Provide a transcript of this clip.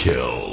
kill.